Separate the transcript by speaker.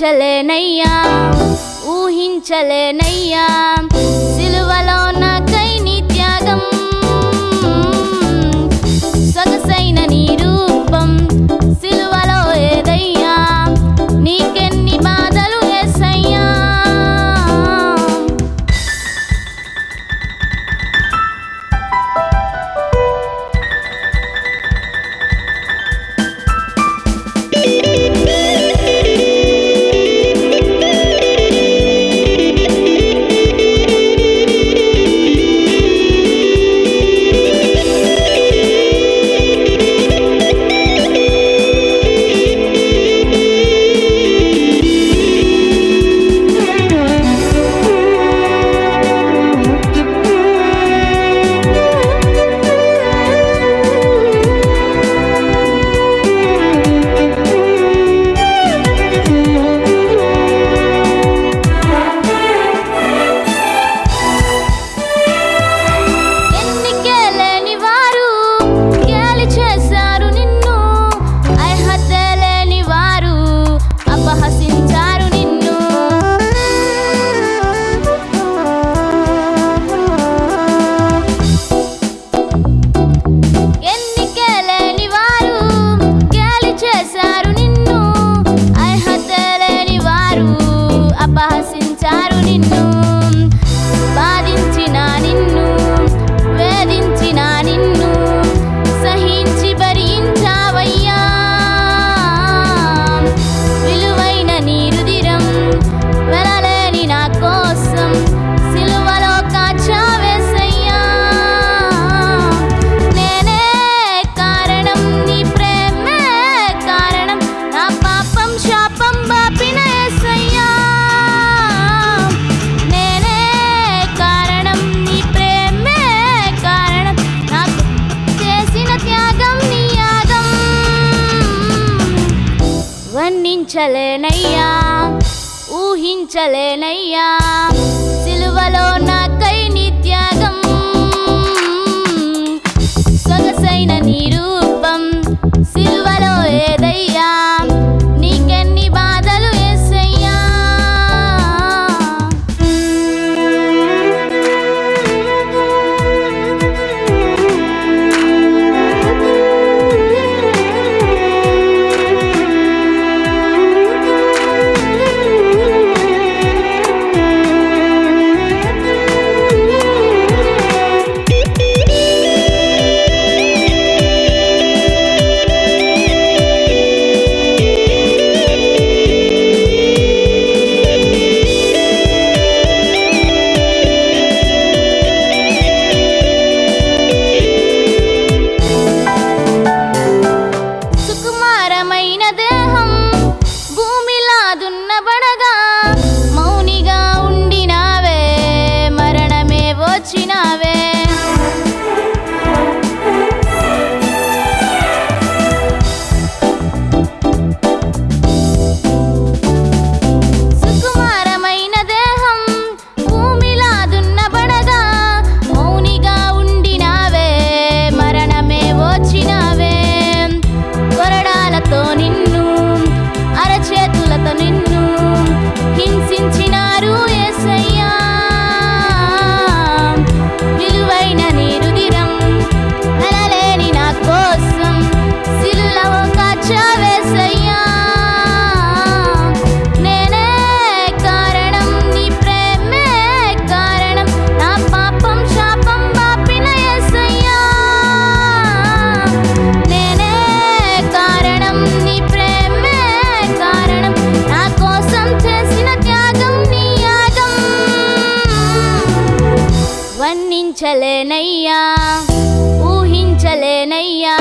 Speaker 1: चले नैया ऊहिन चले नैया। ఊహించలేనయ్యా. ఊహించలేనయ్యా. సిలువలో నా కైని ఊహించలేనయ్యా ఊహించలేనయ్యా.